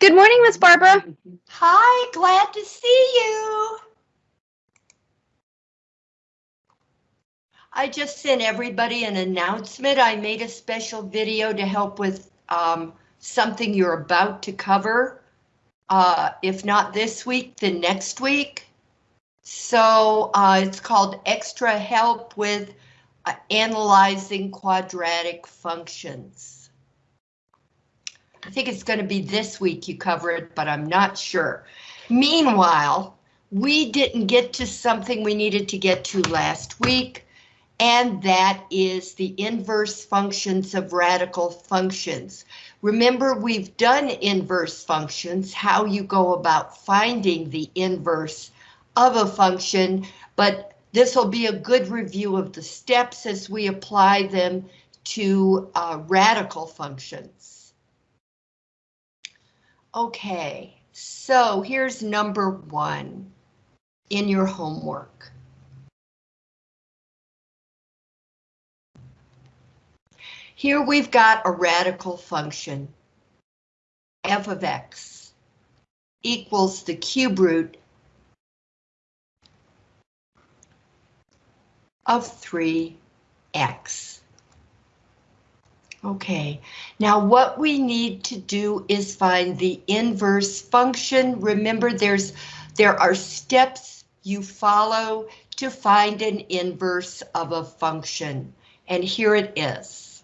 Good morning, Miss Barbara. Hi, glad to see you. I just sent everybody an announcement. I made a special video to help with um, something you're about to cover. Uh, if not this week, then next week. So uh, it's called Extra Help with uh, Analyzing Quadratic Functions. I think it's going to be this week you cover it, but I'm not sure. Meanwhile, we didn't get to something we needed to get to last week, and that is the inverse functions of radical functions. Remember, we've done inverse functions, how you go about finding the inverse of a function, but this will be a good review of the steps as we apply them to uh, radical functions. Okay, so here's number one in your homework. Here we've got a radical function, f of x equals the cube root of 3x. Okay, now what we need to do is find the inverse function. Remember, there's there are steps you follow to find an inverse of a function, and here it is.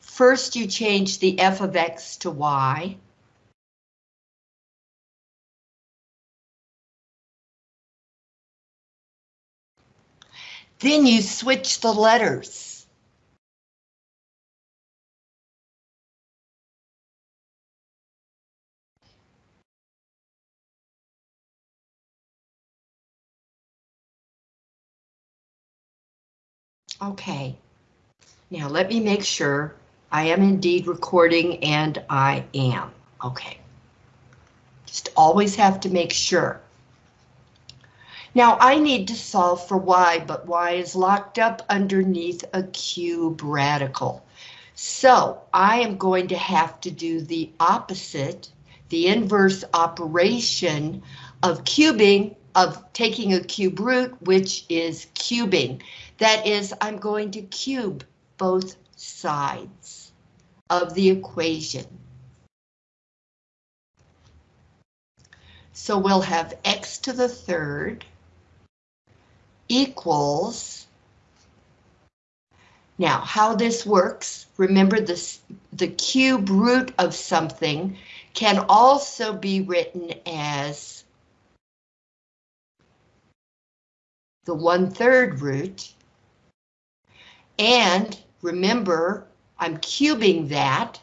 First, you change the f of x to y. Then you switch the letters. Okay, now let me make sure I am indeed recording and I am. Okay. Just always have to make sure. Now I need to solve for y, but y is locked up underneath a cube radical. So I am going to have to do the opposite, the inverse operation of cubing, of taking a cube root, which is cubing. That is, I'm going to cube both sides of the equation. So we'll have x to the third equals, now how this works, remember this, the cube root of something can also be written as the one-third root. And remember, I'm cubing that.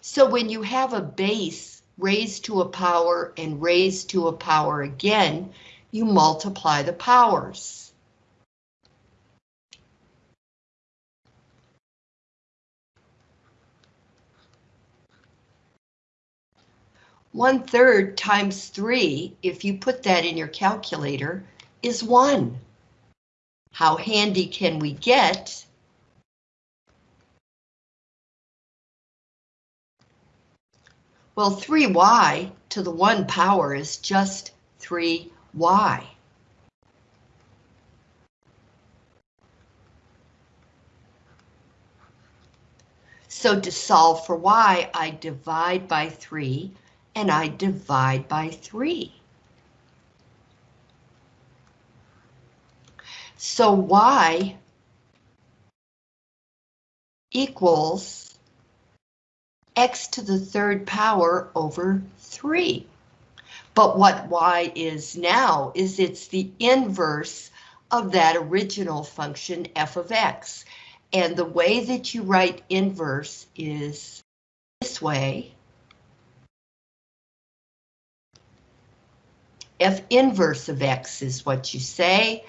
So when you have a base raised to a power and raised to a power again, you multiply the powers. One third times three, if you put that in your calculator, is one. How handy can we get? Well, 3y to the 1 power is just 3y. So to solve for y, I divide by 3, and I divide by 3. So y equals x to the third power over 3. But what y is now is it's the inverse of that original function f of x. And the way that you write inverse is this way. f inverse of x is what you say,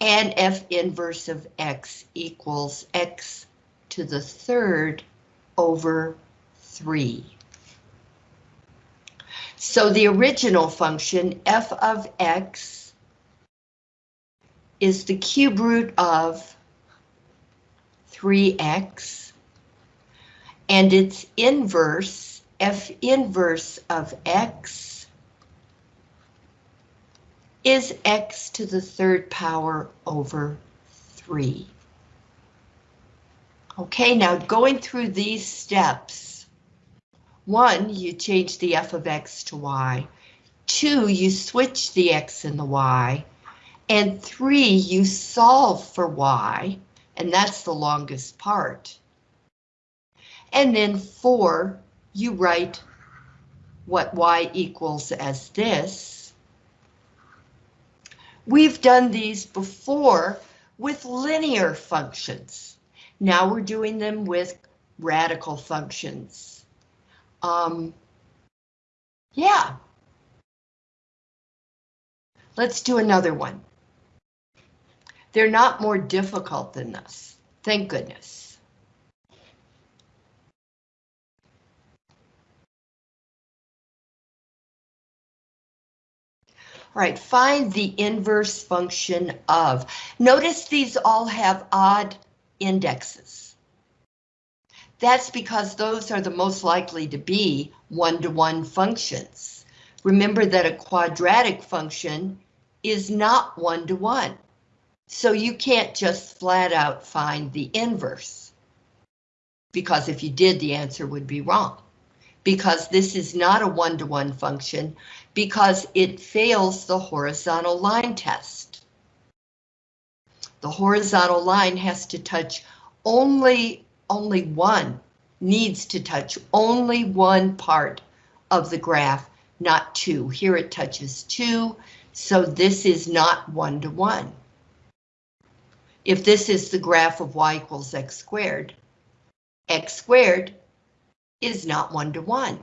and f inverse of x equals x to the third over 3. So the original function f of x is the cube root of 3x and its inverse f inverse of x is x to the third power over 3. Okay, now going through these steps, one, you change the f of x to y. Two, you switch the x and the y. And three, you solve for y, and that's the longest part. And then four, you write what y equals as this. We've done these before with linear functions. Now we're doing them with radical functions. Um, yeah. Let's do another one. They're not more difficult than this. Thank goodness. All right, find the inverse function of. Notice these all have odd indexes. That's because those are the most likely to be one-to-one -one functions. Remember that a quadratic function is not one-to-one. -one. So you can't just flat out find the inverse. Because if you did, the answer would be wrong. Because this is not a one-to-one -one function, because it fails the horizontal line test. The horizontal line has to touch only, only one, needs to touch only one part of the graph, not two. Here it touches two, so this is not one-to-one. -one. If this is the graph of y equals x squared, x squared is not one-to-one. -one.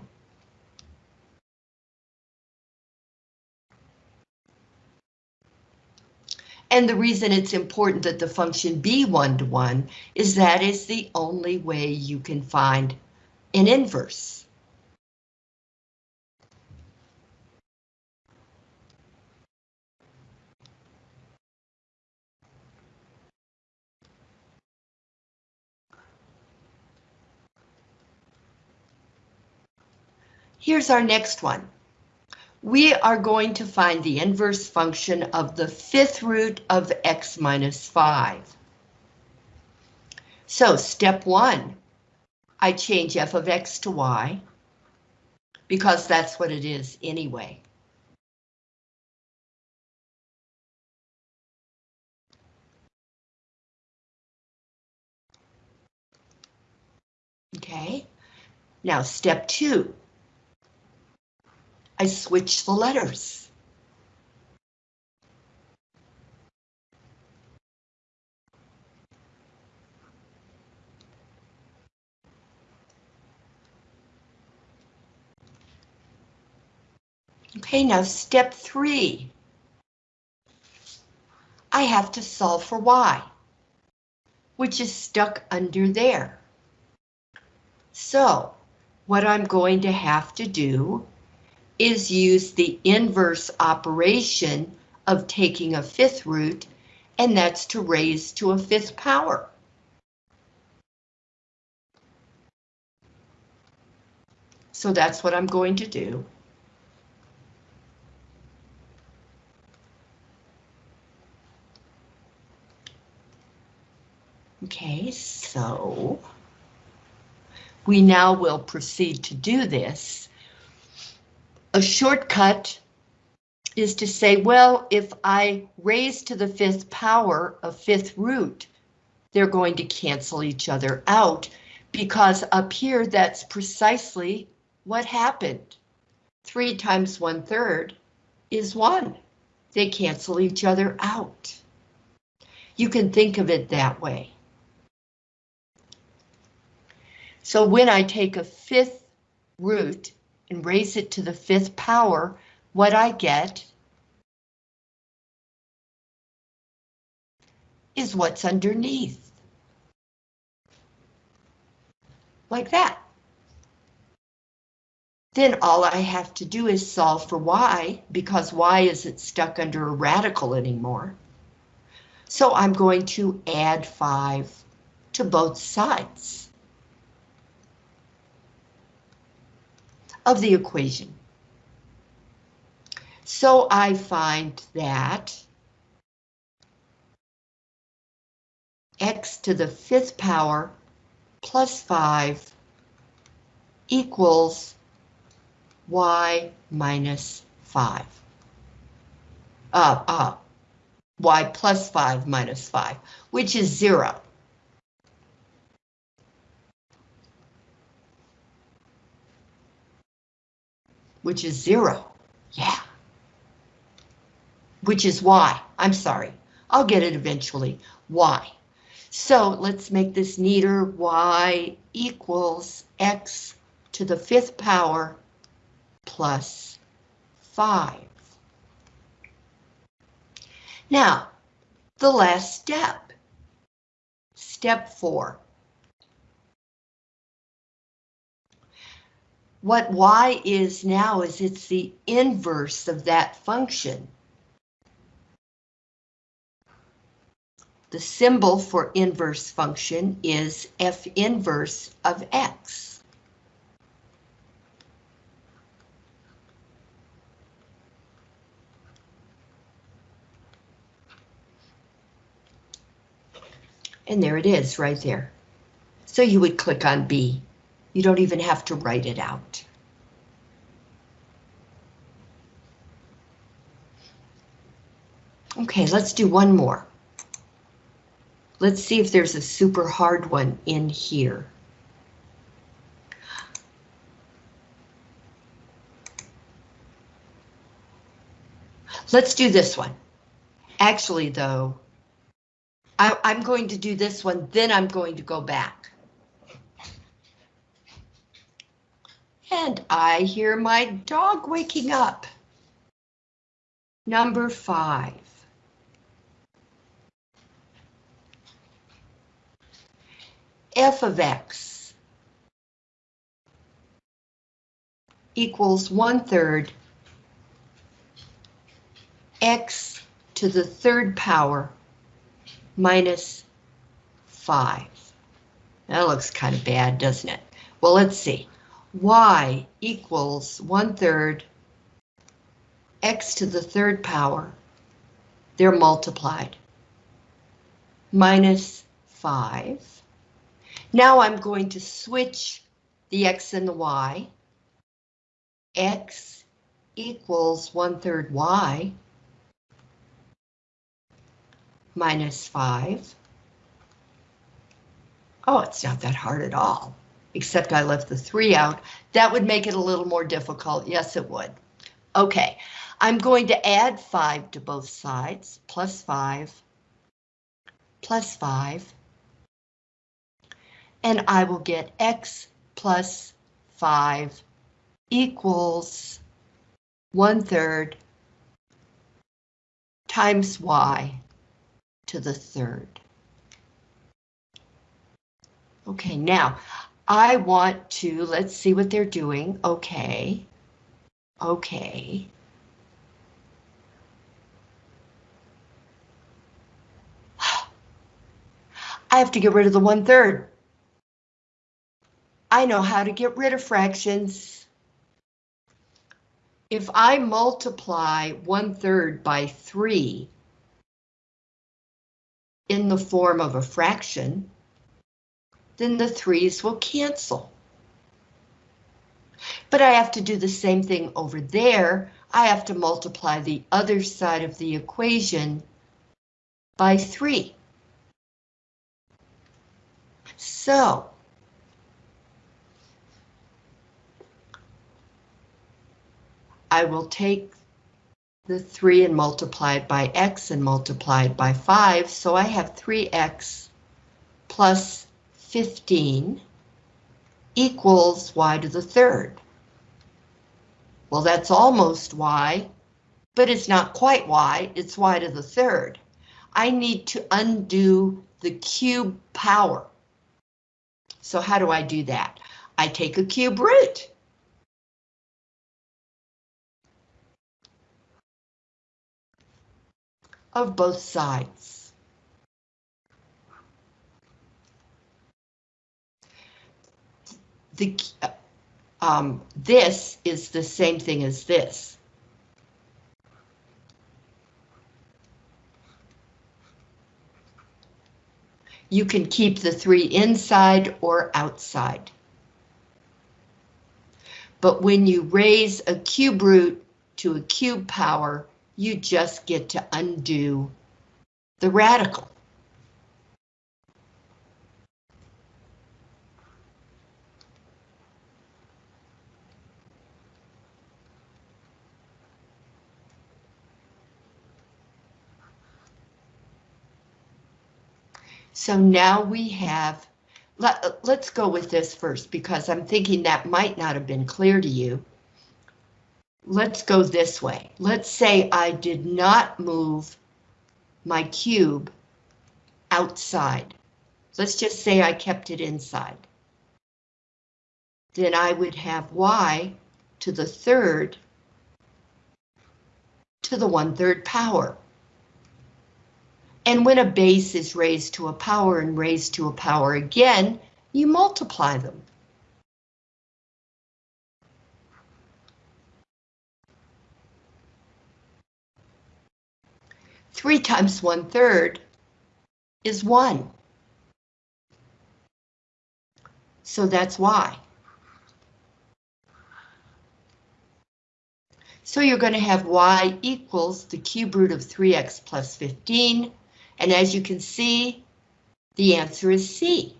And the reason it's important that the function be one-to-one -one is that is the only way you can find an inverse. Here's our next one we are going to find the inverse function of the fifth root of x minus 5. So step one, I change f of x to y, because that's what it is anyway. Okay, now step two, I switch the letters. Okay, now step three. I have to solve for y, which is stuck under there. So, what I'm going to have to do is use the inverse operation of taking a fifth root, and that's to raise to a fifth power. So that's what I'm going to do. Okay, so we now will proceed to do this a shortcut is to say, well, if I raise to the fifth power a fifth root, they're going to cancel each other out because up here that's precisely what happened. Three times one third is one. They cancel each other out. You can think of it that way. So when I take a fifth root and raise it to the fifth power, what I get is what's underneath. Like that. Then all I have to do is solve for y, because y isn't stuck under a radical anymore. So I'm going to add 5 to both sides. Of the equation. So I find that x to the fifth power plus 5 equals y minus 5. Uh, uh, y plus 5 minus 5, which is 0. Which is 0. Yeah. Which is y. I'm sorry. I'll get it eventually. y. So let's make this neater. y equals x to the fifth power plus 5. Now, the last step. Step 4. What y is now is it's the inverse of that function. The symbol for inverse function is f inverse of x. And there it is right there. So you would click on B. You don't even have to write it out. Okay, let's do one more. Let's see if there's a super hard one in here. Let's do this one. Actually, though, I, am going to do this one, then I'm going to go back. And I hear my dog waking up. Number five. f of x equals one third x to the third power minus 5. That looks kind of bad, doesn't it? Well, let's see. Y equals one third x to the third power. They're multiplied. Minus 5 now I'm going to switch the x and the y. x equals one third y minus 5. Oh, it's not that hard at all, except I left the 3 out. That would make it a little more difficult. Yes, it would. Okay, I'm going to add 5 to both sides, plus 5, plus 5, and I will get x plus 5 equals one third times y to the third. Okay, now I want to, let's see what they're doing. Okay, okay. I have to get rid of the one third. I know how to get rid of fractions. If I multiply one third by three in the form of a fraction, then the threes will cancel. But I have to do the same thing over there. I have to multiply the other side of the equation by 3. So, I will take the 3 and multiply it by x and multiply it by 5, so I have 3x plus 15 equals y to the third. Well, that's almost y, but it's not quite y, it's y to the third. I need to undo the cube power. So how do I do that? I take a cube root. of both sides. The, um, this is the same thing as this. You can keep the three inside or outside. But when you raise a cube root to a cube power, you just get to undo the radical. So now we have, let, let's go with this first because I'm thinking that might not have been clear to you. Let's go this way. Let's say I did not move my cube outside. Let's just say I kept it inside. Then I would have y to the third to the one-third power. And when a base is raised to a power and raised to a power again, you multiply them. Three times one third is one. So that's why. So you're going to have y equals the cube root of 3x plus 15 and as you can see, the answer is C.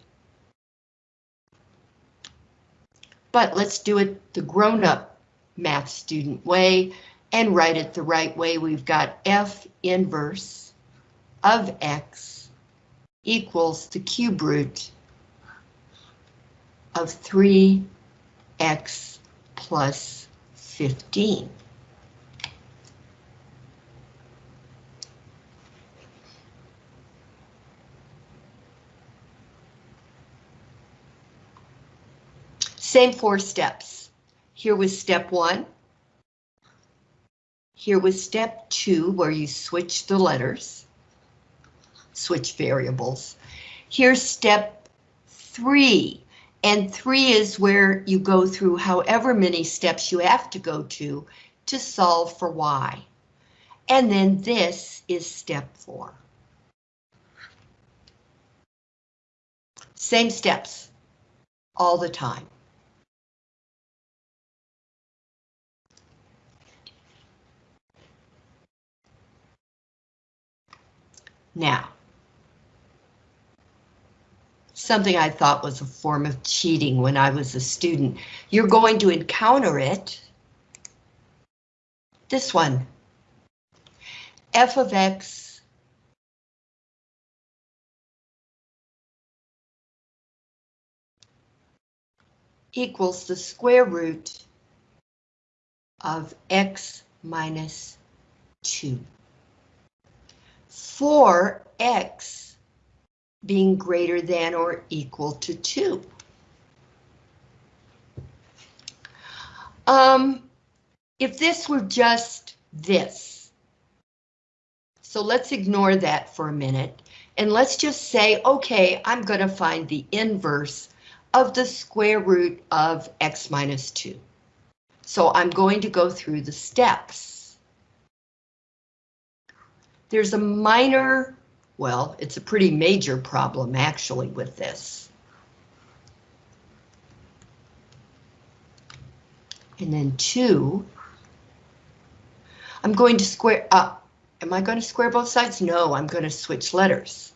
But let's do it the grown-up math student way and write it the right way. We've got F inverse of X equals the cube root of 3X plus 15. Same four steps. Here was step one. Here was step two, where you switch the letters, switch variables. Here's step three, and three is where you go through however many steps you have to go to to solve for y. And then this is step four. Same steps all the time. Now, something I thought was a form of cheating when I was a student. You're going to encounter it. This one. f of x equals the square root of x minus 2 for x being greater than or equal to 2. Um, if this were just this, so let's ignore that for a minute, and let's just say, okay, I'm going to find the inverse of the square root of x minus 2. So I'm going to go through the steps. There's a minor, well, it's a pretty major problem actually with this. And then two, I'm going to square up. Am I going to square both sides? No, I'm going to switch letters.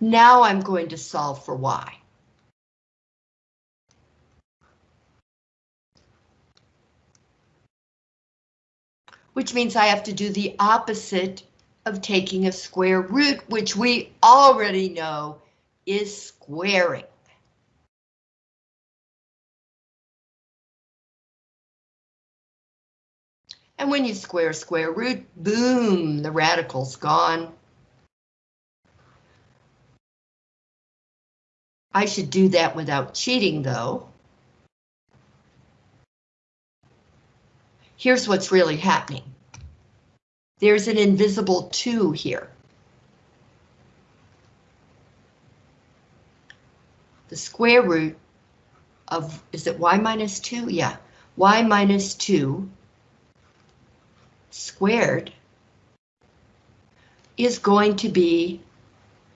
Now I'm going to solve for y. which means I have to do the opposite of taking a square root, which we already know is squaring. And when you square a square root, boom, the radical's gone. I should do that without cheating though. here's what's really happening. There's an invisible two here. The square root of, is it y minus two? Yeah, y minus two squared is going to be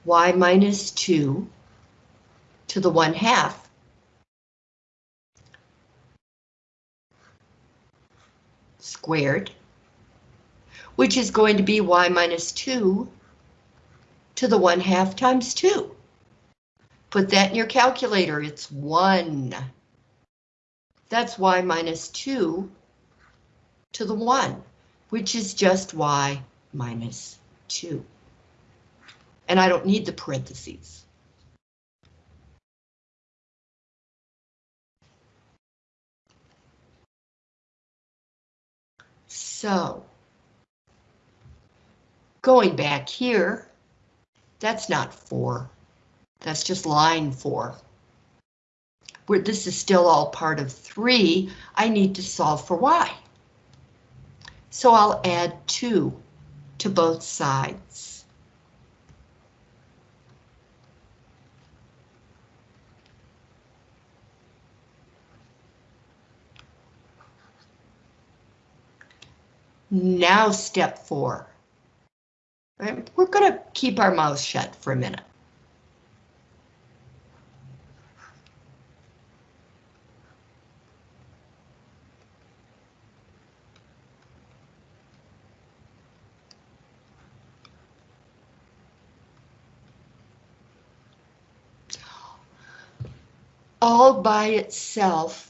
y minus 2 to the 1 half squared, which is going to be y minus 2 to the 1 half times 2. Put that in your calculator, it's 1. That's y minus 2 to the 1, which is just y minus 2. And I don't need the parentheses. So, going back here, that's not 4. That's just line 4. Where this is still all part of 3, I need to solve for y. So I'll add 2 to both sides. Now step four. We're going to keep our mouth shut for a minute. All by itself,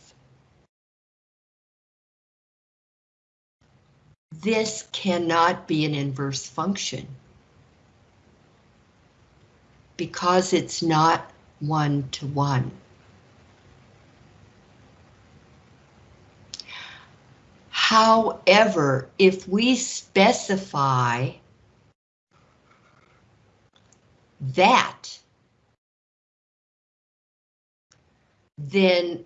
This cannot be an inverse function because it's not one to one. However, if we specify that, then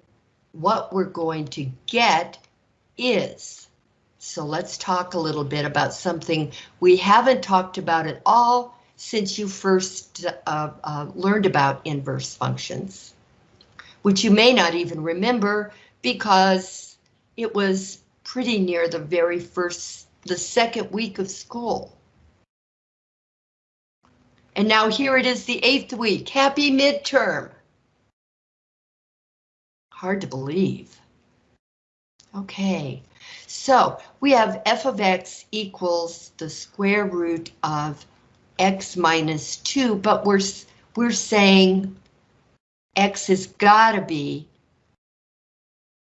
what we're going to get is so let's talk a little bit about something we haven't talked about at all since you first uh, uh, learned about inverse functions, which you may not even remember because it was pretty near the very first, the second week of school. And now here it is the eighth week. Happy midterm. Hard to believe. Okay, so we have f of x equals the square root of x minus 2, but we're, we're saying x has got to be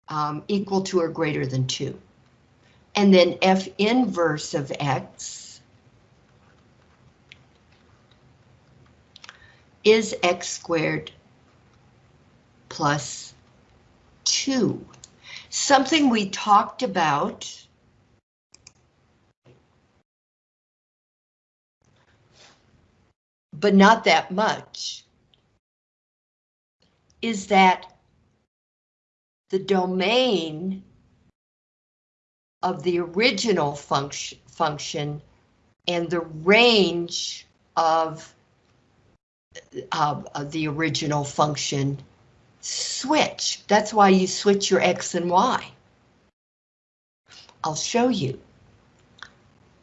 um, equal to or greater than 2. And then f inverse of x is x squared plus 2. Something we talked about. But not that much, is that the domain of the original function, function and the range of, of, of the original function switch. That's why you switch your X and Y. I'll show you.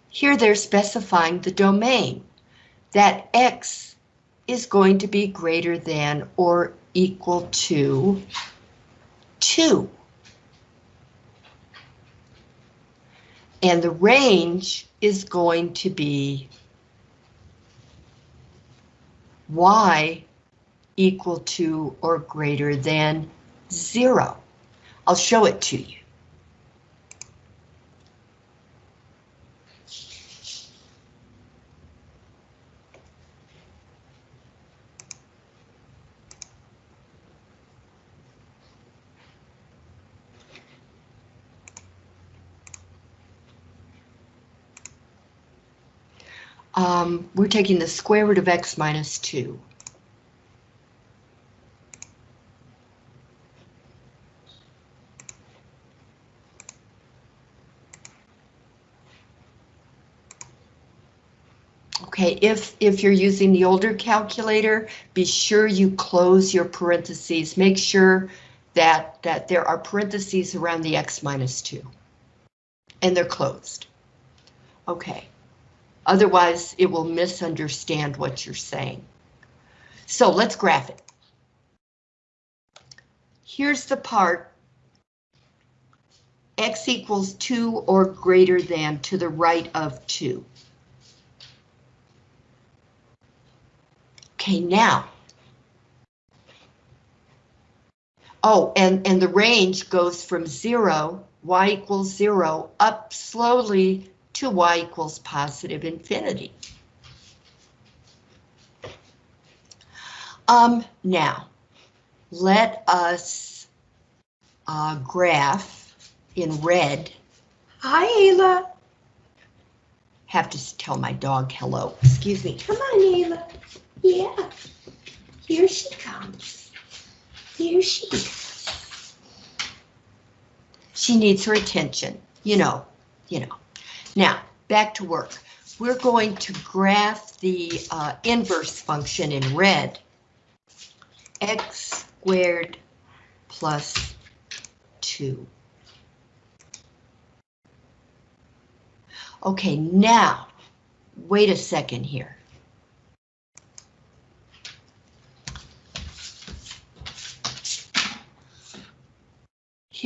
Here they're specifying the domain, that X is going to be greater than or equal to 2. And the range is going to be Y equal to or greater than zero. I'll show it to you. Um, we're taking the square root of x minus 2. Okay, if, if you're using the older calculator, be sure you close your parentheses. Make sure that, that there are parentheses around the x minus 2. And they're closed. Okay. Otherwise, it will misunderstand what you're saying. So let's graph it. Here's the part x equals 2 or greater than to the right of 2. Okay, now. Oh, and, and the range goes from 0, y equals 0, up slowly to y equals positive infinity. Um, now, let us uh, graph in red. Hi, Ayla. Have to tell my dog hello. Excuse me. Come on, Ayla. Yeah. Here she comes. Here she is. She needs her attention. You know, you know. Now, back to work. We're going to graph the uh, inverse function in red. x squared plus 2. Okay, now, wait a second here.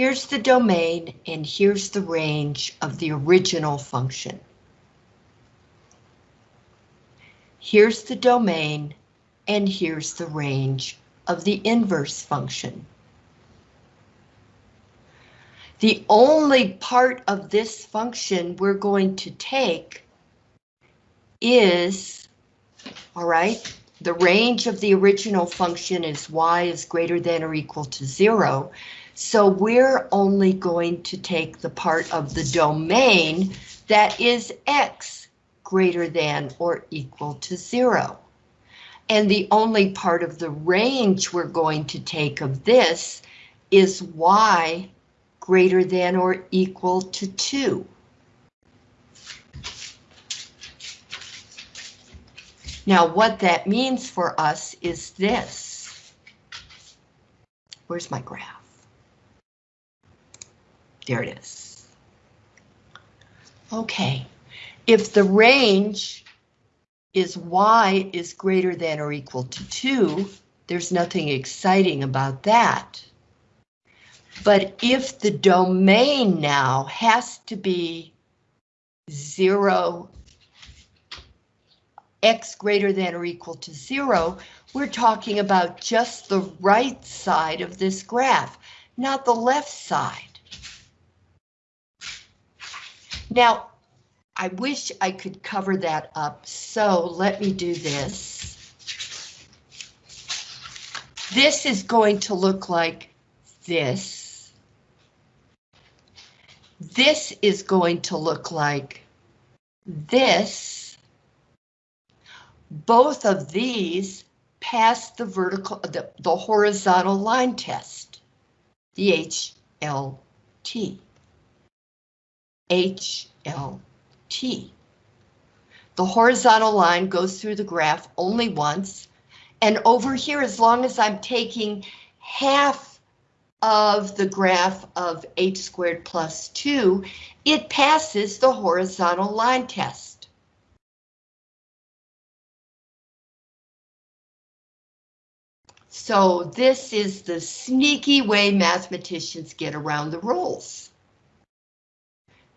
Here's the domain and here's the range of the original function. Here's the domain and here's the range of the inverse function. The only part of this function we're going to take is, all right, the range of the original function is y is greater than or equal to zero. So we're only going to take the part of the domain that is x greater than or equal to zero. And the only part of the range we're going to take of this is y greater than or equal to 2. Now what that means for us is this. Where's my graph? There it is. Okay, if the range is y is greater than or equal to 2, there's nothing exciting about that. But if the domain now has to be 0, x greater than or equal to 0, we're talking about just the right side of this graph, not the left side. Now, I wish I could cover that up, so let me do this. This is going to look like this. This is going to look like this. Both of these pass the vertical, the, the horizontal line test, the HLT. HLT. The horizontal line goes through the graph only once, and over here, as long as I'm taking half of the graph of h squared plus 2, it passes the horizontal line test. So this is the sneaky way mathematicians get around the rules.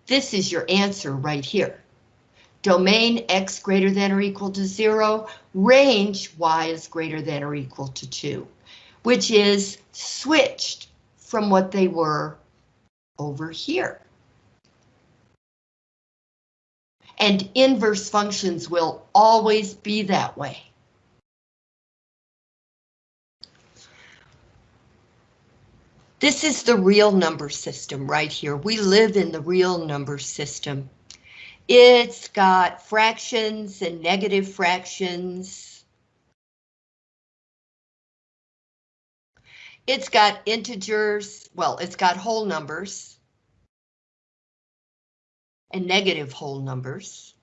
This is your answer right here. Domain x greater than or equal to 0, range y is greater than or equal to 2, which is switched from what they were over here. And inverse functions will always be that way. This is the real number system right here. We live in the real number system. It's got fractions and negative fractions. It's got integers, well, it's got whole numbers and negative whole numbers.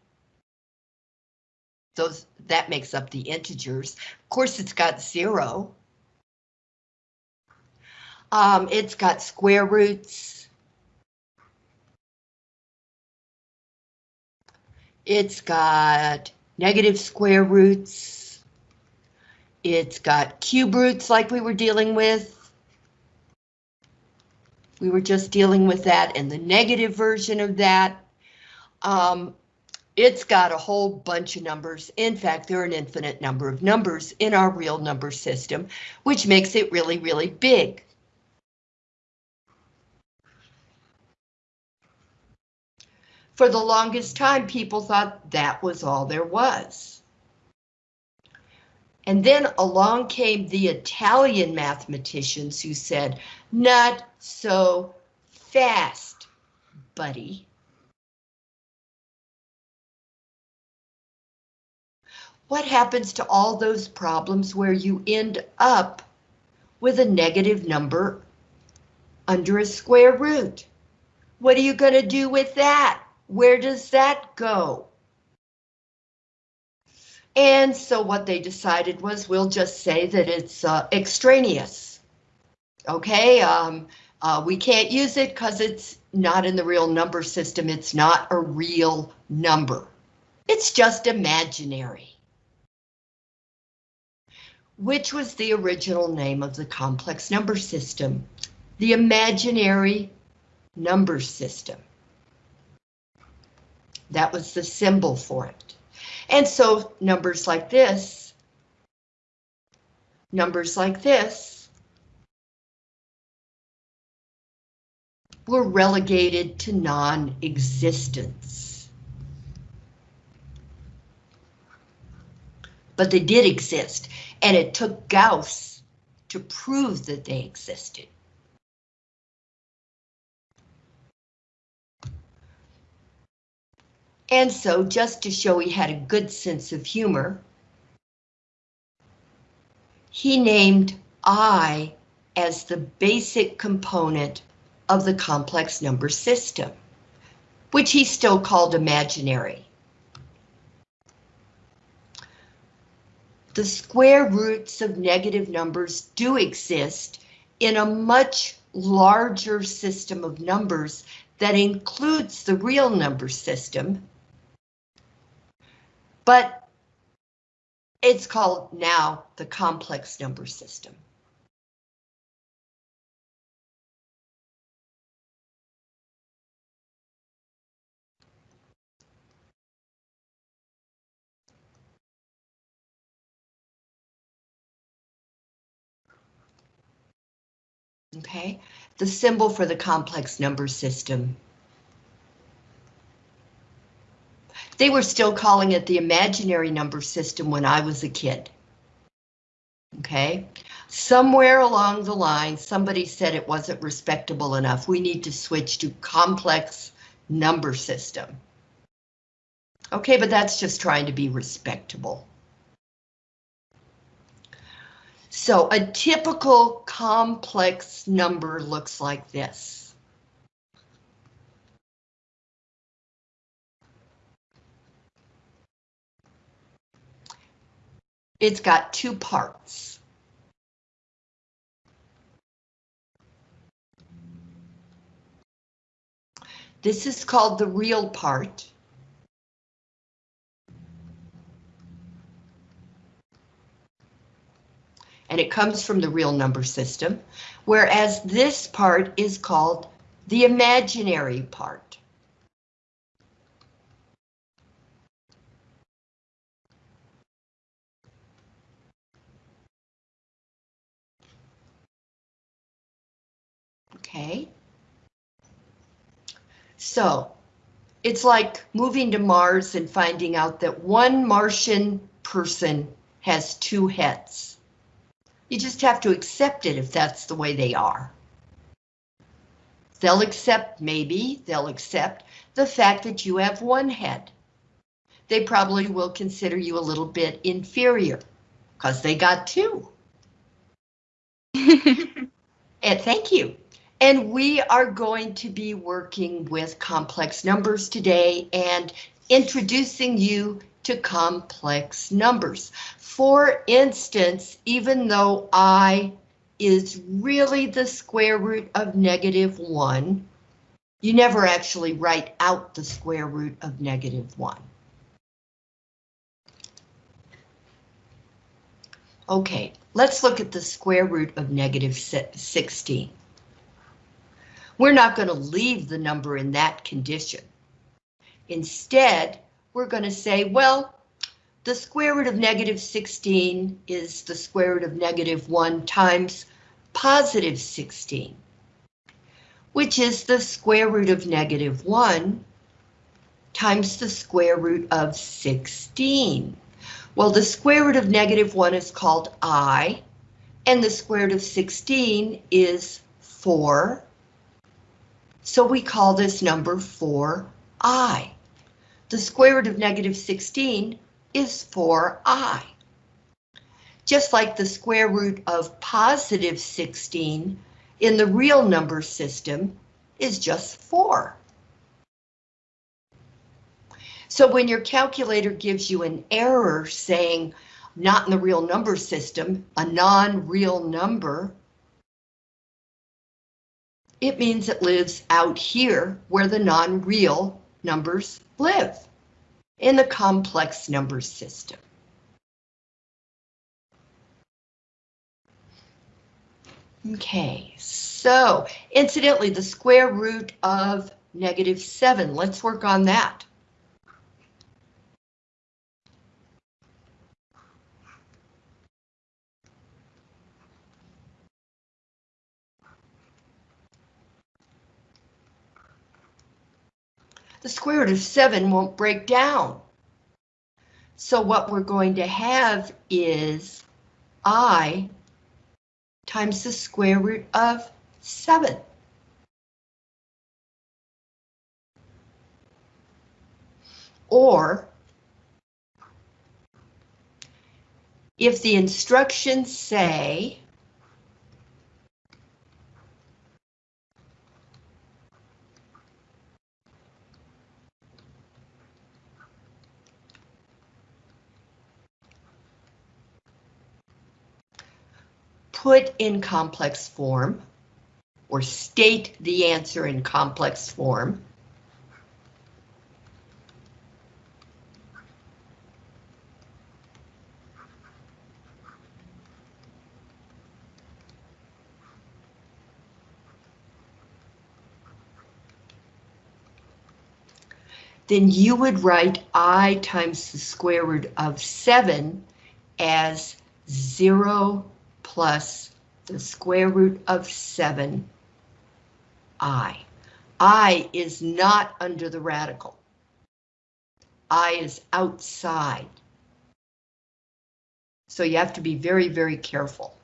Those, that makes up the integers. Of course, it's got zero. Um, it's got square roots. It's got negative square roots. It's got cube roots like we were dealing with. We were just dealing with that and the negative version of that. Um, it's got a whole bunch of numbers. In fact, there are an infinite number of numbers in our real number system, which makes it really, really big. For the longest time, people thought that was all there was. And then along came the Italian mathematicians who said, not so fast, buddy. What happens to all those problems where you end up with a negative number under a square root? What are you going to do with that? Where does that go? And so what they decided was we'll just say that it's uh, extraneous. Okay, um, uh, we can't use it because it's not in the real number system. It's not a real number. It's just imaginary. Which was the original name of the complex number system? The imaginary number system. That was the symbol for it. And so numbers like this, numbers like this, were relegated to non-existence. But they did exist, and it took Gauss to prove that they existed. And so, just to show he had a good sense of humor, he named I as the basic component of the complex number system, which he still called imaginary. The square roots of negative numbers do exist in a much larger system of numbers that includes the real number system, but it's called now the complex number system. Okay, the symbol for the complex number system. They were still calling it the imaginary number system when I was a kid. Okay, somewhere along the line, somebody said it wasn't respectable enough. We need to switch to complex number system. Okay, but that's just trying to be respectable. So a typical complex number looks like this. It's got two parts. This is called the real part. and it comes from the real number system, whereas this part is called the imaginary part. Okay. So it's like moving to Mars and finding out that one Martian person has two heads. You just have to accept it if that's the way they are. They'll accept, maybe, they'll accept the fact that you have one head. They probably will consider you a little bit inferior because they got two. and thank you. And we are going to be working with complex numbers today and introducing you to complex numbers. For instance, even though I is really the square root of negative 1, you never actually write out the square root of negative 1. Okay, let's look at the square root of negative 16. We're not going to leave the number in that condition. Instead, we're going to say, well, the square root of negative 16 is the square root of negative 1 times positive 16, which is the square root of negative 1 times the square root of 16. Well, the square root of negative 1 is called i, and the square root of 16 is 4. So we call this number 4i. The square root of negative 16 is 4i. Just like the square root of positive 16 in the real number system is just 4. So when your calculator gives you an error saying not in the real number system, a non-real number, it means it lives out here where the non-real numbers live, in the complex number system. Okay, so incidentally, the square root of negative 7, let's work on that. The square root of 7 won't break down. So what we're going to have is i times the square root of 7. Or, if the instructions say put in complex form or state the answer in complex form. then you would write i times the square root of 7 as 0 plus the square root of 7i. i is not under the radical. i is outside. So you have to be very, very careful.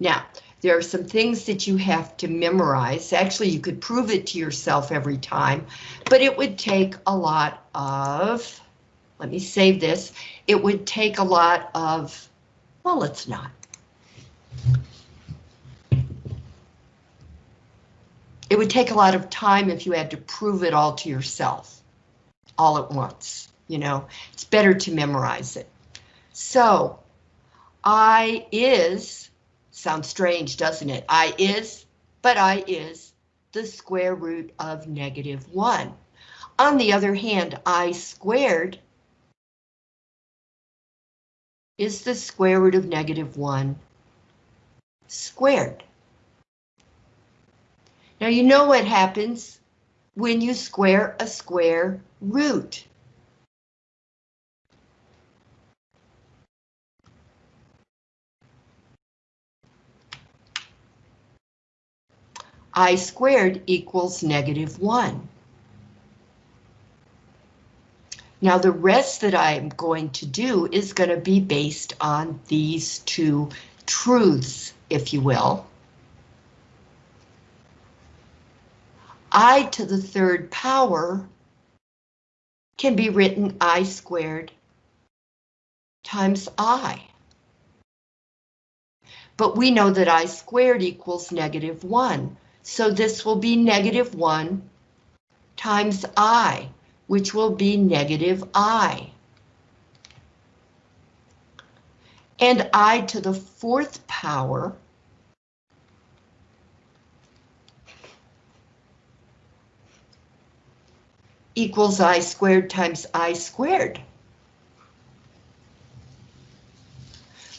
Now, there are some things that you have to memorize. Actually, you could prove it to yourself every time, but it would take a lot of let me save this. It would take a lot of, well, let's not. It would take a lot of time if you had to prove it all to yourself, all at once, you know, it's better to memorize it. So, I is, sounds strange, doesn't it? I is, but I is the square root of negative 1. On the other hand, I squared is the square root of negative 1 squared. Now you know what happens when you square a square root. I squared equals negative 1. Now the rest that I'm going to do is going to be based on these two truths, if you will. i to the third power can be written i squared times i. But we know that i squared equals negative 1, So this will be negative 1 times i, which will be negative i. And i to the fourth power equals i squared times i squared.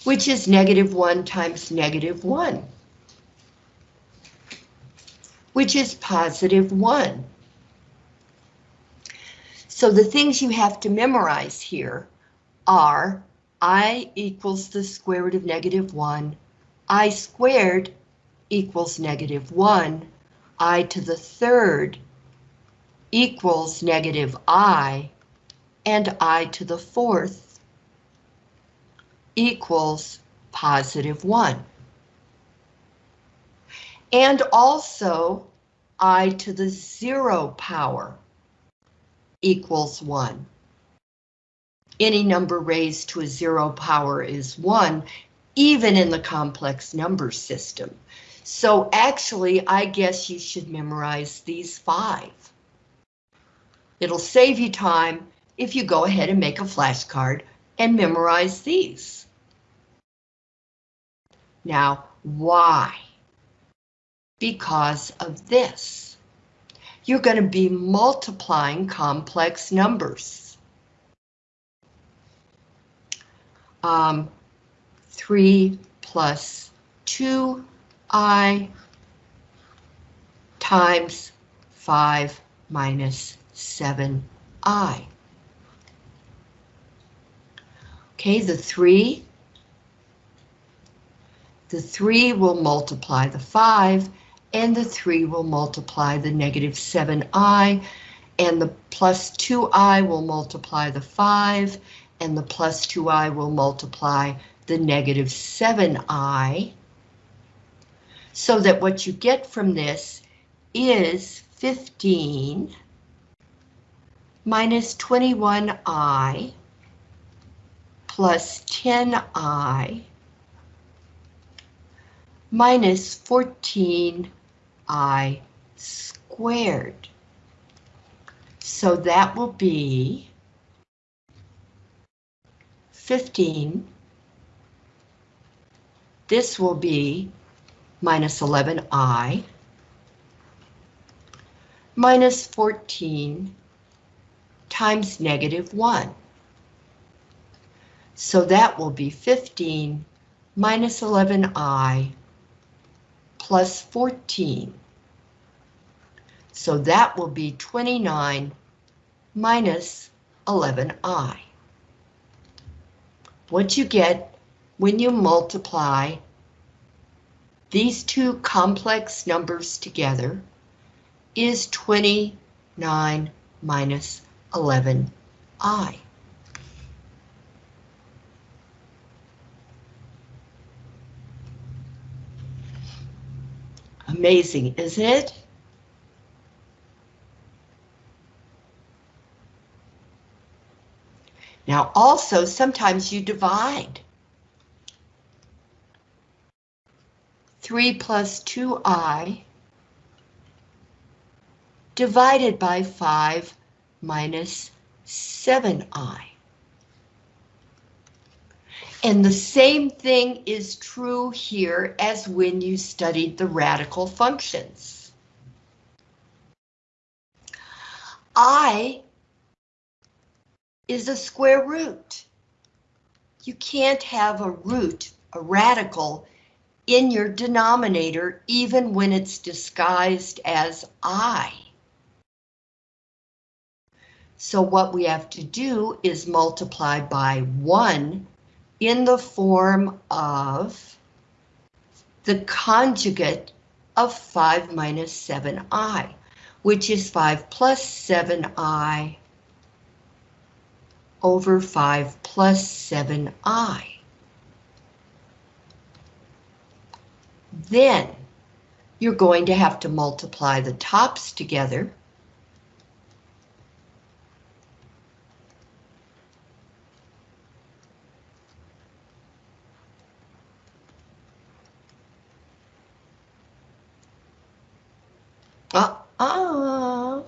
Which is negative 1 times negative 1. Which is positive 1. So the things you have to memorize here are i equals the square root of negative 1, i squared equals negative 1, i to the third equals negative i, and i to the fourth equals positive 1. And also i to the zero power equals 1. Any number raised to a zero power is 1, even in the complex number system. So actually, I guess you should memorize these five. It'll save you time if you go ahead and make a flashcard and memorize these. Now, why? Because of this. You're going to be multiplying complex numbers. Um, 3 plus 2i times 5 minus 7i. Okay, the 3. The 3 will multiply the 5, and the 3 will multiply the negative 7i, and the plus 2i will multiply the 5, and the plus 2i will multiply the negative 7i. So that what you get from this is 15 minus 21i plus 10i minus 14i squared. So that will be 15. This will be minus 11i minus 14 times negative 1. So that will be 15 minus 11i plus 14. So that will be 29 minus 11i. What you get when you multiply these two complex numbers together is 29 minus 11i. Amazing, isn't it? Now also, sometimes you divide. 3 plus 2i divided by 5 minus 7i. And the same thing is true here as when you studied the radical functions. I is a square root. You can't have a root, a radical, in your denominator even when it's disguised as I. So what we have to do is multiply by 1 in the form of the conjugate of 5 minus 7i, which is 5 plus 7i over 5 plus 7i. Then you're going to have to multiply the tops together Uh-uh,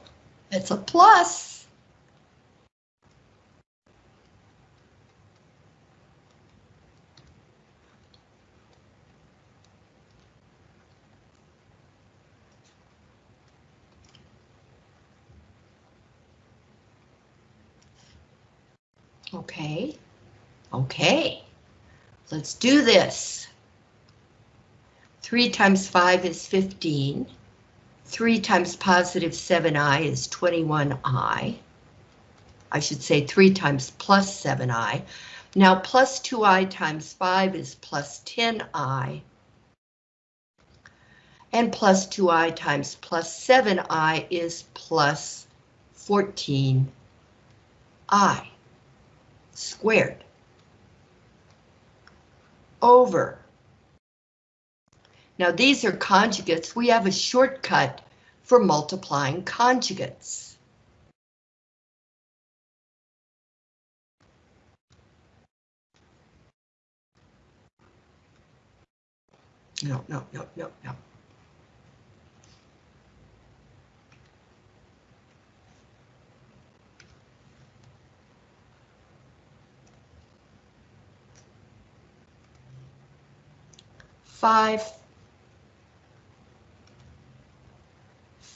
it's a plus. Okay, okay, let's do this. Three times five is fifteen. 3 times positive 7i is 21i. I should say 3 times plus 7i. Now plus 2i times 5 is plus 10i. And plus 2i times plus 7i is plus 14i squared over now these are conjugates. We have a shortcut for multiplying conjugates. No, no, no, no, no. Five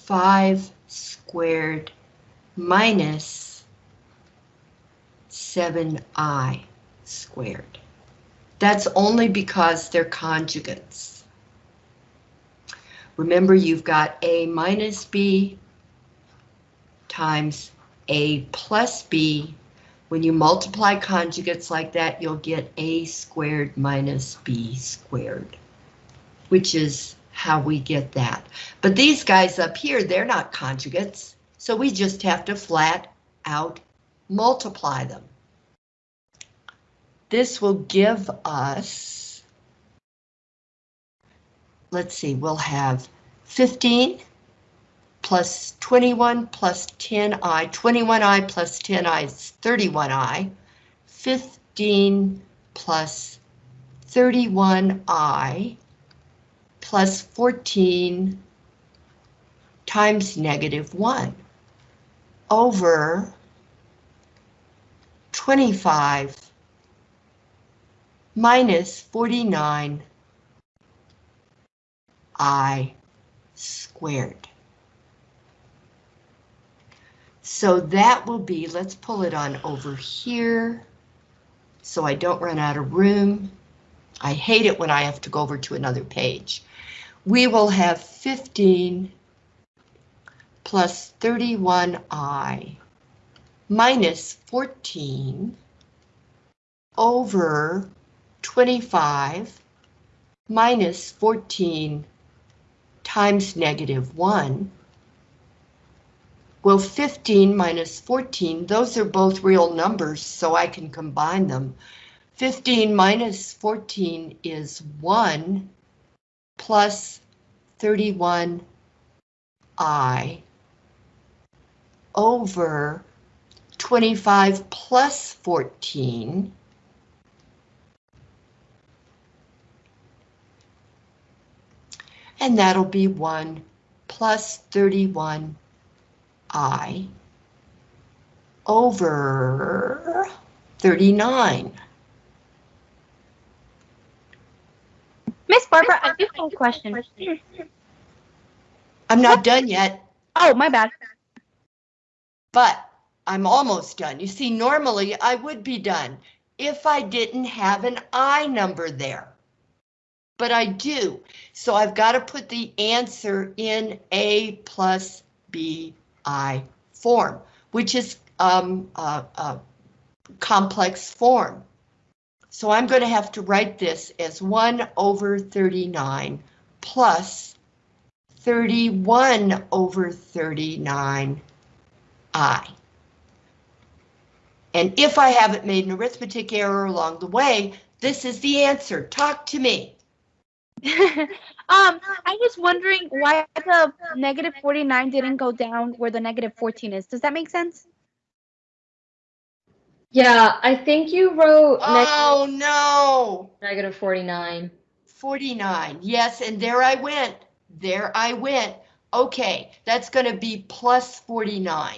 5 squared minus 7i squared. That's only because they're conjugates. Remember, you've got a minus b times a plus b. When you multiply conjugates like that, you'll get a squared minus b squared, which is how we get that. But these guys up here, they're not conjugates, so we just have to flat out multiply them. This will give us, let's see, we'll have 15 plus 21 plus 10i, 21i plus 10i is 31i, 15 plus 31i plus 14 times negative 1 over 25 minus 49 i squared. So that will be, let's pull it on over here so I don't run out of room. I hate it when I have to go over to another page we will have 15 plus 31i minus 14 over 25 minus 14 times negative 1. Well, 15 minus 14, those are both real numbers, so I can combine them. 15 minus 14 is 1 plus 31i over 25 plus 14 and that'll be 1 plus 31i over 39. Miss Barbara, I do have a question. I'm not done yet, Oh, my bad. but I'm almost done. You see, normally I would be done if I didn't have an I number there. But I do, so I've got to put the answer in A plus B I form, which is um, a, a complex form. So I'm going to have to write this as 1 over 39 plus 31 over 39 I. And if I haven't made an arithmetic error along the way, this is the answer. Talk to me. um, I was wondering why the negative 49 didn't go down where the negative 14 is. Does that make sense? Yeah, I think you wrote Oh, no. negative 49. 49. Yes, and there I went. There I went. Okay, that's going to be plus 49.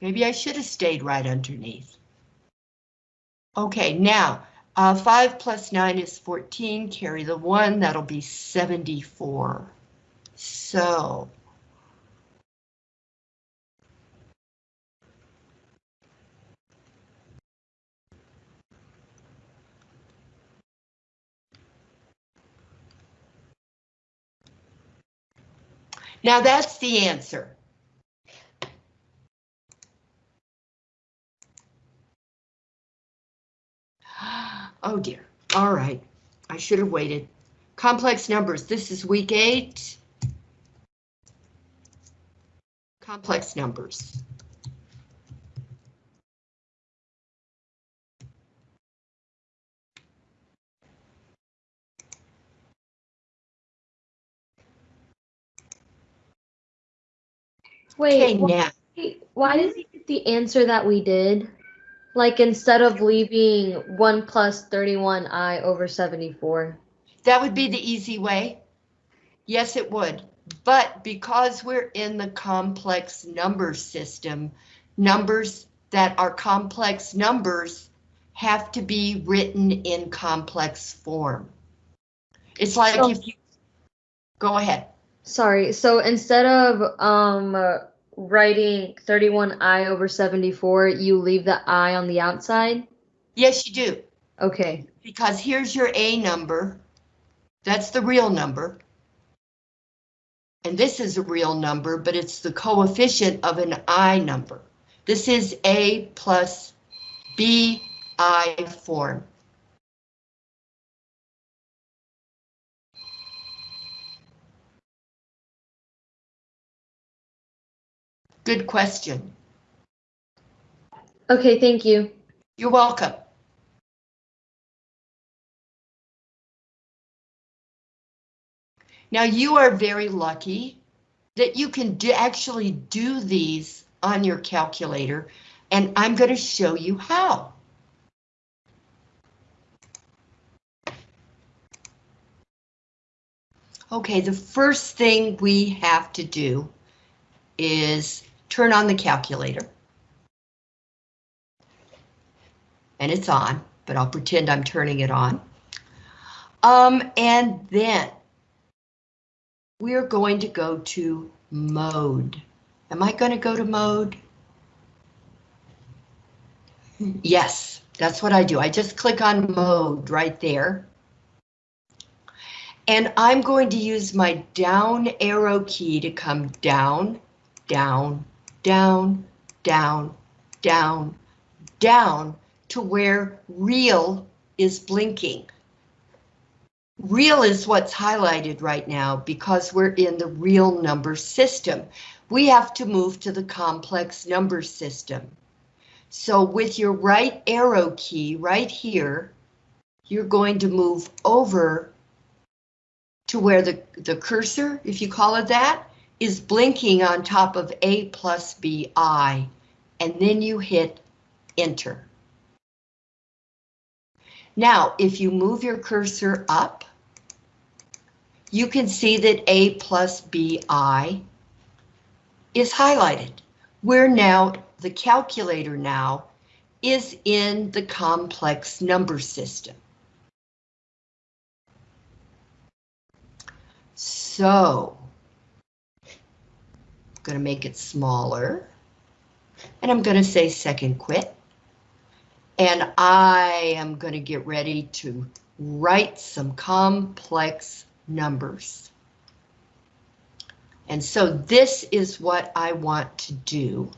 Maybe I should have stayed right underneath. Okay, now, uh, 5 plus 9 is 14, carry the 1, that'll be 74. So... Now that's the answer. Oh dear. All right. I should have waited. Complex numbers. This is week eight. Complex numbers. Okay, Wait, why, why did we get the answer that we did? Like instead of leaving 1 plus 31i over 74. that would be the easy way. Yes, it would. But because we're in the complex number system, numbers that are complex numbers have to be written in complex form. It's like So- if you, go ahead. Sorry, so instead of um writing 31i over 74, you leave the i on the outside? Yes, you do, Okay. because here's your A number. That's the real number. And this is a real number, but it's the coefficient of an I number. This is A plus B I form. Good question. Okay, thank you. You're welcome. Now you are very lucky that you can do, actually do these on your calculator, and I'm going to show you how. Okay, the first thing we have to do is turn on the calculator. And it's on, but I'll pretend I'm turning it on. Um, and then we're going to go to mode. Am I going to go to mode? Yes, that's what I do. I just click on mode right there. And I'm going to use my down arrow key to come down, down, down, down, down, down to where real is blinking. Real is what's highlighted right now because we're in the real number system. We have to move to the complex number system. So with your right arrow key right here, you're going to move over to where the, the cursor, if you call it that, is blinking on top of A plus BI, and then you hit enter. Now, if you move your cursor up, you can see that A plus BI is highlighted. We're now, the calculator now is in the complex number system. So, going to make it smaller, and I'm going to say second quit. And I am going to get ready to write some complex numbers. And so this is what I want to do.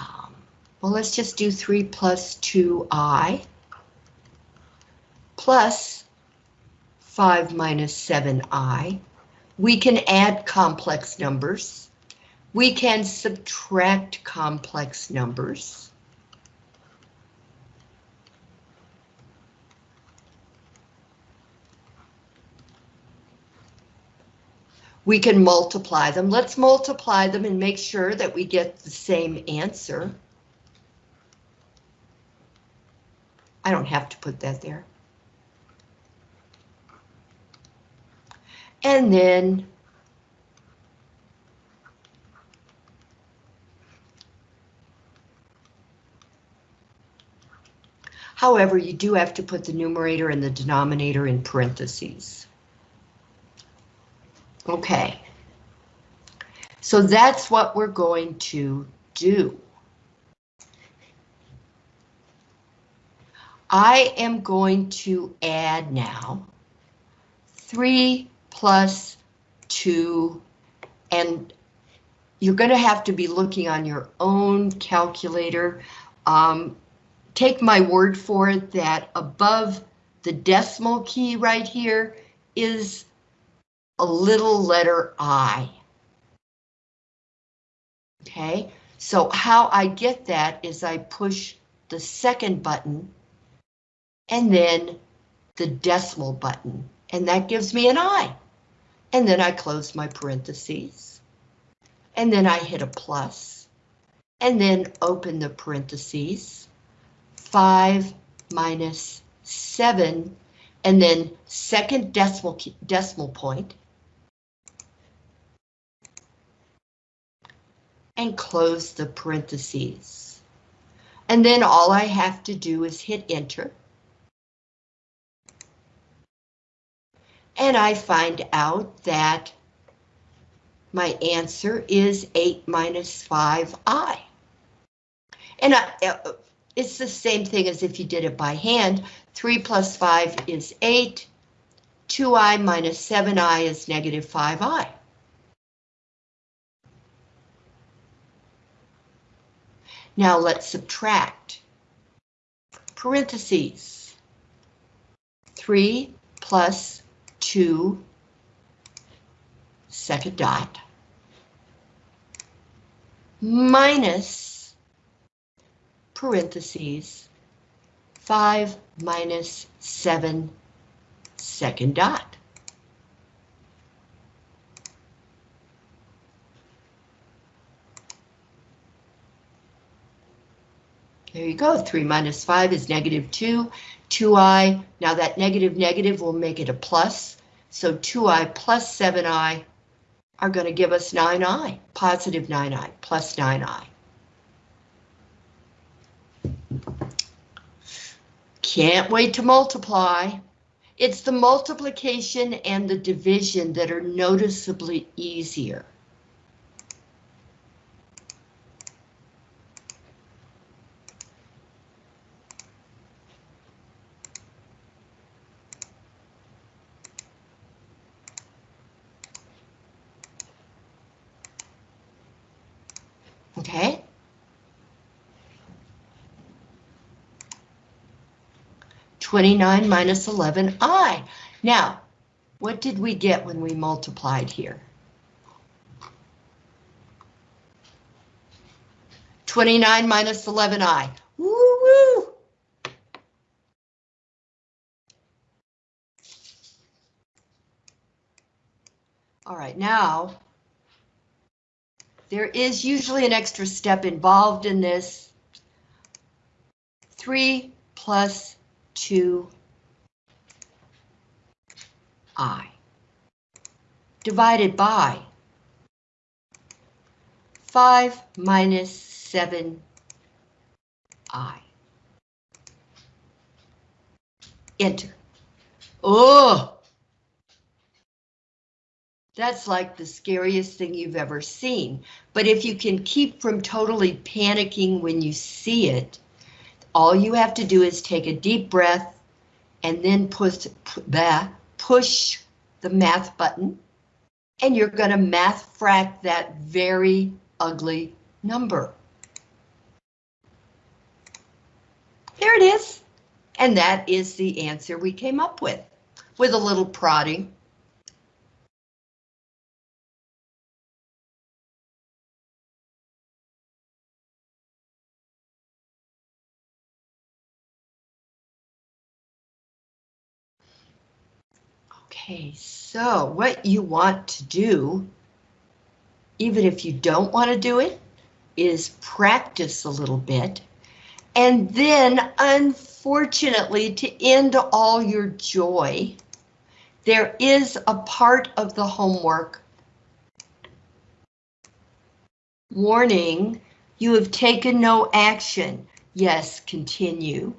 Um, well, let's just do 3 plus 2i plus 5 minus 7i We can add complex numbers. We can subtract complex numbers. We can multiply them. Let's multiply them and make sure that we get the same answer. I don't have to put that there. And then However, you do have to put the numerator and the denominator in parentheses. Okay. So that's what we're going to do. I am going to add now 3 plus 2, and you're going to have to be looking on your own calculator. Um, take my word for it that above the decimal key right here is a little letter I. Okay, so how I get that is I push the second button and then the decimal button, and that gives me an I. And then I close my parentheses, and then I hit a plus, and then open the parentheses, 5 minus 7, and then second decimal, decimal point, and close the parentheses. And then all I have to do is hit enter. And I find out that my answer is 8 minus 5i. And I, uh, it's the same thing as if you did it by hand. 3 plus 5 is 8. 2i minus 7i is negative 5i. Now let's subtract. Parentheses. 3 plus 2 second dot minus parentheses 5 minus 7 second dot. There you go, 3 minus 5 is negative 2, 2i, now that negative negative will make it a plus, so 2i plus 7i are going to give us 9i, positive 9i, plus 9i. Can't wait to multiply. It's the multiplication and the division that are noticeably easier. 29 minus 11i. Now, what did we get when we multiplied here? 29 minus 11i. Woo woo! All right, now there is usually an extra step involved in this. 3 plus 2 i divided by 5 minus 7 i. Enter. Oh! That's like the scariest thing you've ever seen. But if you can keep from totally panicking when you see it, all you have to do is take a deep breath and then push, push the math button and you're going to math frac that very ugly number. There it is. And that is the answer we came up with, with a little prodding. Okay, so what you want to do, even if you don't want to do it, is practice a little bit. And then, unfortunately, to end all your joy, there is a part of the homework. Warning, you have taken no action. Yes, continue.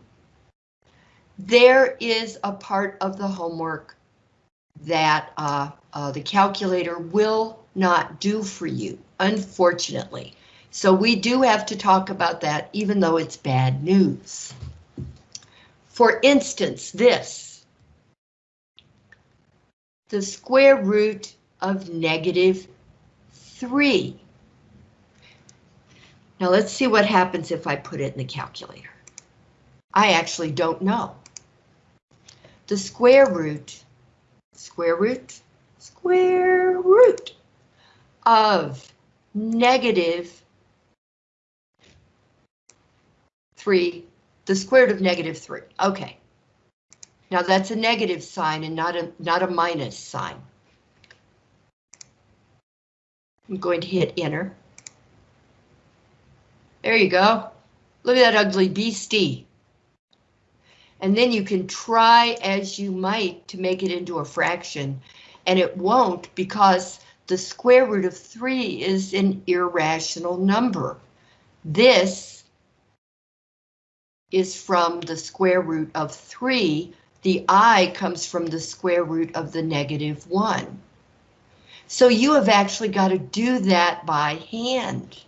There is a part of the homework that uh, uh, the calculator will not do for you, unfortunately. So we do have to talk about that, even though it's bad news. For instance, this. The square root of negative 3. Now let's see what happens if I put it in the calculator. I actually don't know. The square root, square root, square root of negative 3, the square root of negative 3. Okay. Now that's a negative sign and not a not a minus sign. I'm going to hit enter. There you go. Look at that ugly beastie. And then you can try as you might to make it into a fraction, and it won't because the square root of 3 is an irrational number. This is from the square root of 3. The i comes from the square root of the negative 1. So you have actually got to do that by hand.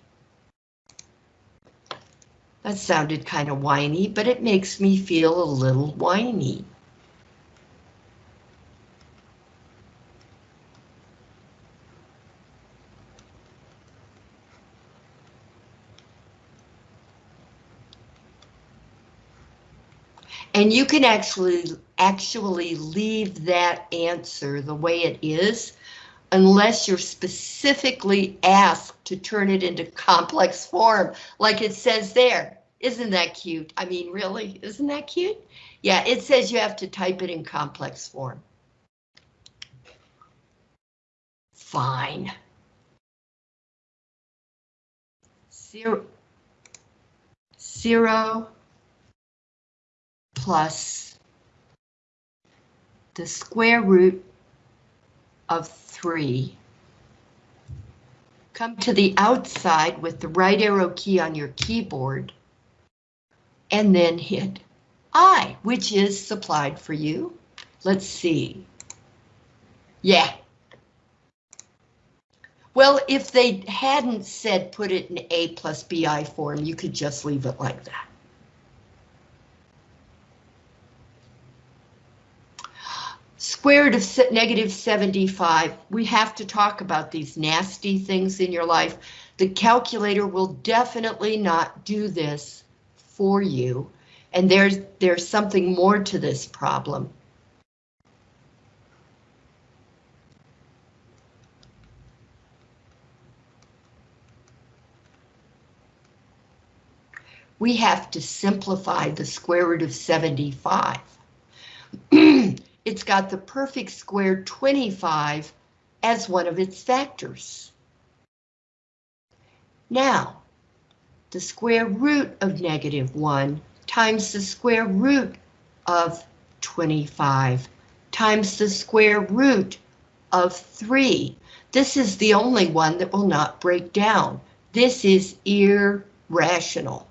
That sounded kind of whiny, but it makes me feel a little whiny. And you can actually actually leave that answer the way it is unless you're specifically asked to turn it into complex form, like it says there. Isn't that cute? I mean, really, isn't that cute? Yeah, it says you have to type it in complex form. Fine. Zero, zero plus the square root of 3. Come to the outside with the right arrow key on your keyboard and then hit I, which is supplied for you. Let's see. Yeah. Well, if they hadn't said put it in A plus BI form, you could just leave it like that. Square root of negative 75. We have to talk about these nasty things in your life. The calculator will definitely not do this for you. And there's, there's something more to this problem. We have to simplify the square root of 75. it's got the perfect square 25 as one of its factors. Now, the square root of negative 1 times the square root of 25 times the square root of 3. This is the only one that will not break down. This is irrational.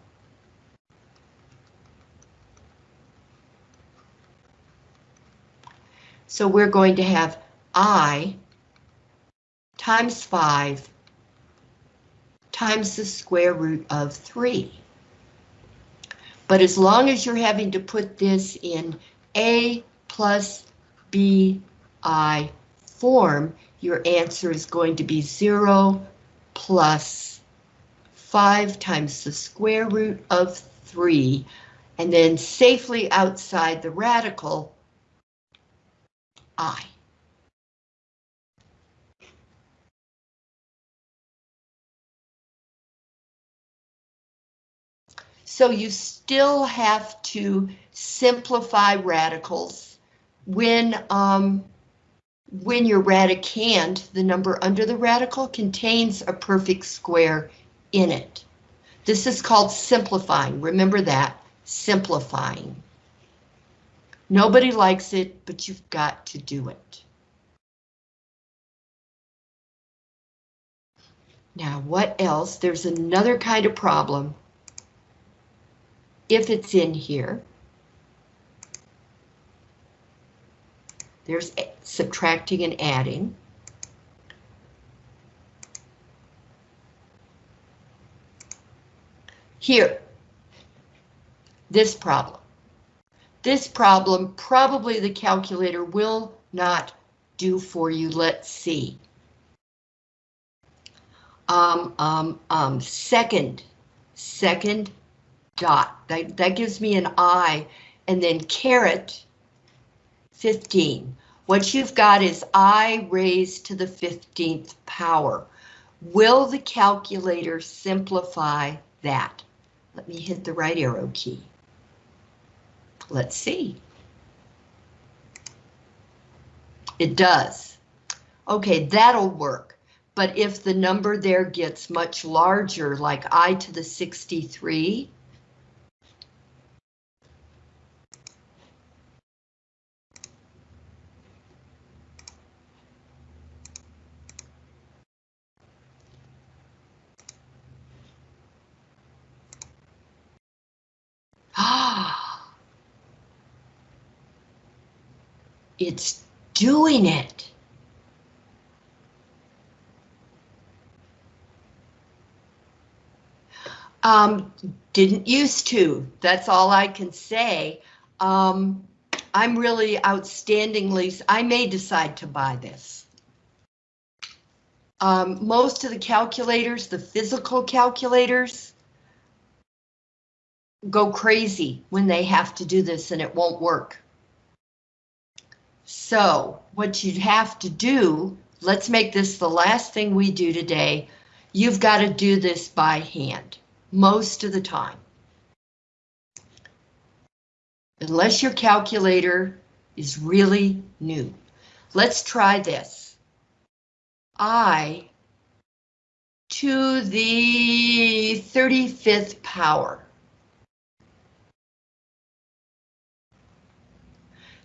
So we're going to have I times 5 times the square root of 3. But as long as you're having to put this in A plus BI form, your answer is going to be 0 plus 5 times the square root of 3, and then safely outside the radical, I. So you still have to simplify radicals when um, when you're radicand, the number under the radical contains a perfect square in it. This is called simplifying. Remember that, simplifying. Nobody likes it, but you've got to do it. Now, what else? There's another kind of problem. If it's in here. There's subtracting and adding. Here, this problem. This problem, probably the calculator will not do for you. Let's see. Um, um, um, second, second dot. That, that gives me an I, and then caret 15. What you've got is I raised to the 15th power. Will the calculator simplify that? Let me hit the right arrow key. Let's see. It does. Okay, that'll work. But if the number there gets much larger, like I to the 63, it's doing it. Um, didn't used to, that's all I can say. Um, I'm really outstandingly, I may decide to buy this. Um, most of the calculators, the physical calculators, go crazy when they have to do this and it won't work. So what you'd have to do, let's make this the last thing we do today. You've got to do this by hand most of the time. Unless your calculator is really new. Let's try this. I to the 35th power.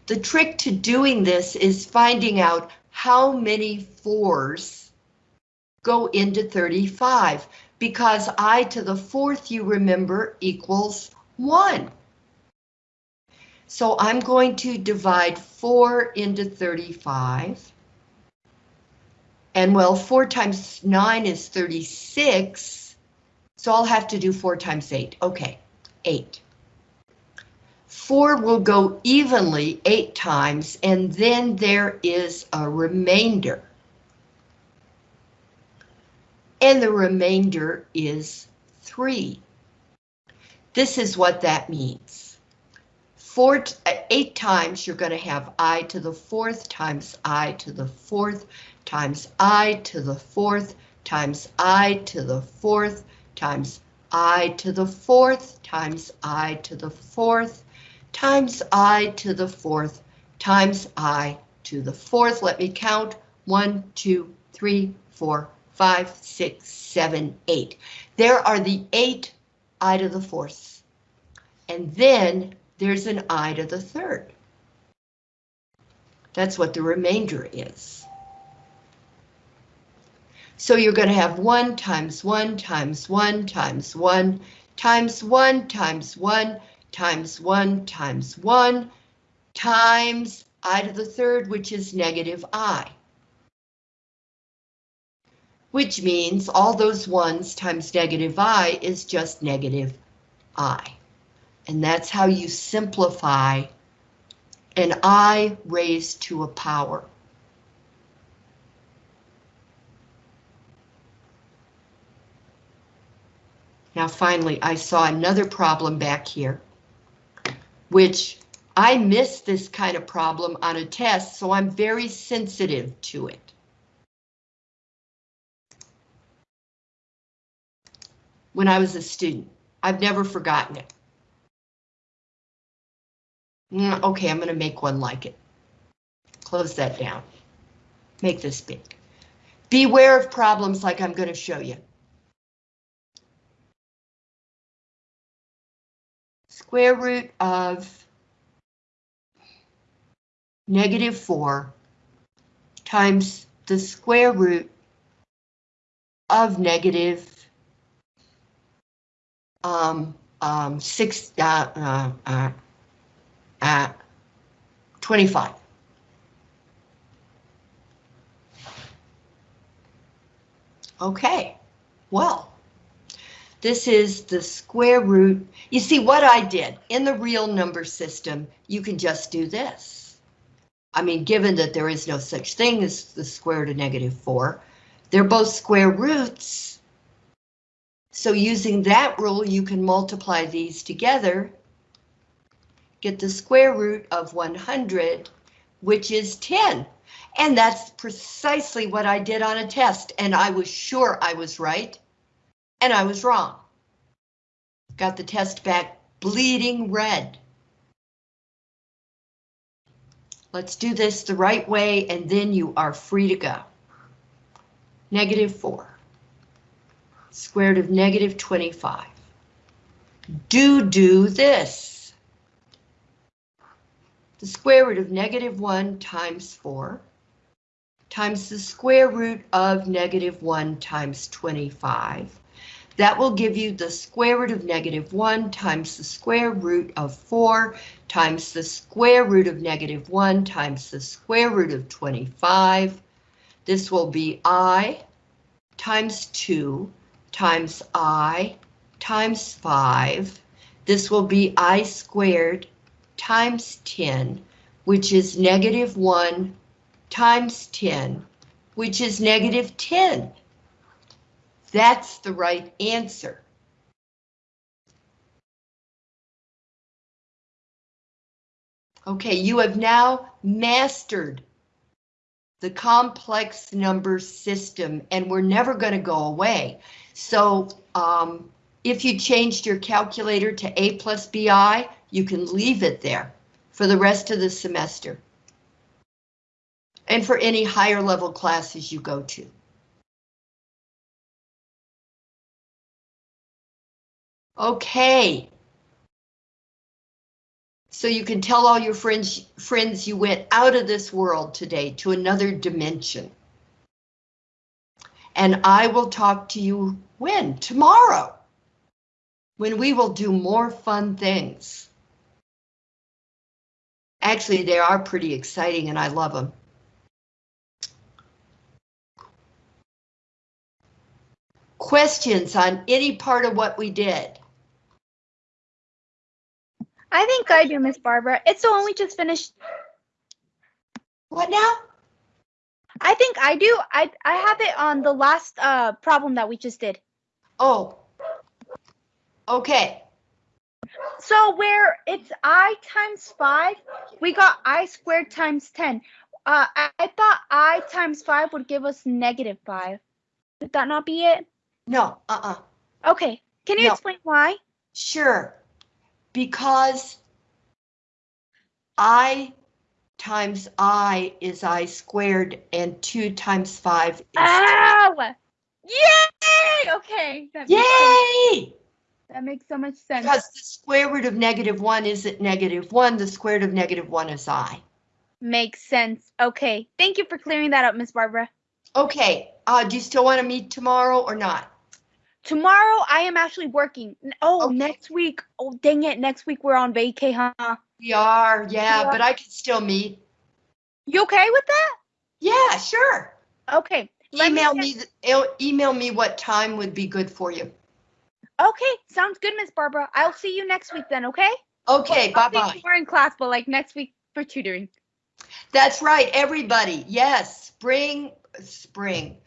The trick to doing this is finding out how many fours go into 35 because I to the fourth, you remember, equals 1. So I'm going to divide 4 into 35. And well, 4 times 9 is 36. So I'll have to do 4 times 8. Okay, 8. 4 will go evenly 8 times, and then there is a remainder. And the remainder is 3. This is what that means. Four, uh, eight times you're going to have i to the fourth times i to the fourth times i to the fourth times i to the fourth times i to the fourth times i to the fourth times i to the fourth times i to the fourth. Let me count. One, two, three, four, five, six, seven, eight. There are the eight i to the fourth. And then there's an i to the third. That's what the remainder is. So you're going to have 1 times 1 times 1 times 1 times 1 times 1 times 1 times 1 times i to the third, which is negative i. Which means all those ones times negative i is just negative i. And that's how you simplify an i raised to a power. Now finally, I saw another problem back here which I missed this kind of problem on a test, so I'm very sensitive to it. When I was a student, I've never forgotten it. Mm, okay, I'm going to make one like it. Close that down. make this big. Beware of problems like I'm going to show you. Square root of negative 4 times the square root of negative um, um, 6, uh, uh, uh, uh, 25. Okay, well, this is the square root. You see what I did in the real number system, you can just do this. I mean, given that there is no such thing as the square root of negative 4, they're both square roots. So using that rule, you can multiply these together, get the square root of 100, which is 10. And that's precisely what I did on a test, and I was sure I was right, and I was wrong. Got the test back bleeding red. Let's do this the right way, and then you are free to go. Negative 4. Square root of negative 25. Do do this. The square root of negative 1 times 4 times the square root of negative 1 times 25. That will give you the square root of negative 1 times the square root of 4 times the square root of negative 1 times the square root of 25. This will be i times 2 times i times 5. This will be i squared times 10, which is negative 1 times 10, which is negative 10. That's the right answer. Okay, you have now mastered the complex number system and we're never going to go away. So um, if you changed your calculator to A plus BI, you can leave it there for the rest of the semester. And for any higher level classes you go to. Okay. So you can tell all your friends, friends you went out of this world today to another dimension. And I will talk to you when? Tomorrow. When we will do more fun things. Actually, they are pretty exciting and I love them. Questions on any part of what we did? I think I do, Miss Barbara. It's the one we just finished. What now? I think I do. I I have it on the last uh problem that we just did. Oh. Okay, So where it's i times five, we got i squared times ten. Uh, I, I thought i times five would give us negative five. Would that not be it? no, uh-uh. Okay. Can you No. explain why? Sure, because I times I is I squared and two times five is. Ow! Yay! Okay. That makes so, Yay! that makes so much sense. Because the square root of negative one isn't negative one, the square root of negative one is I. Makes sense. Okay. Thank you for clearing that up, Miss Barbara. Okay, uh, do you still want to meet tomorrow or not? Tomorrow I am actually working. Oh, Okay. next week. Oh, dang it. Next week we're on vacay, huh? We are, yeah, Yeah. but I can still meet. You okay with that? Yeah, sure. Okay. let me Email me, e- email me what time would be good for you. Okay, sounds good, Miss Barbara. I'll see you next week then, okay? Okay, see bye-bye. More in class, but like next week for tutoring. That's right, everybody. Yes, spring, spring,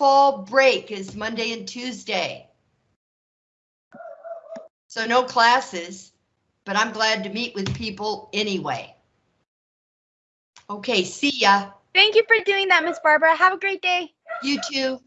fall break is Monday and Tuesday. So no classes, but I'm glad to meet with people anyway. Okay, see ya. Thank you for doing that, Miss Barbara. Have a great day. You too.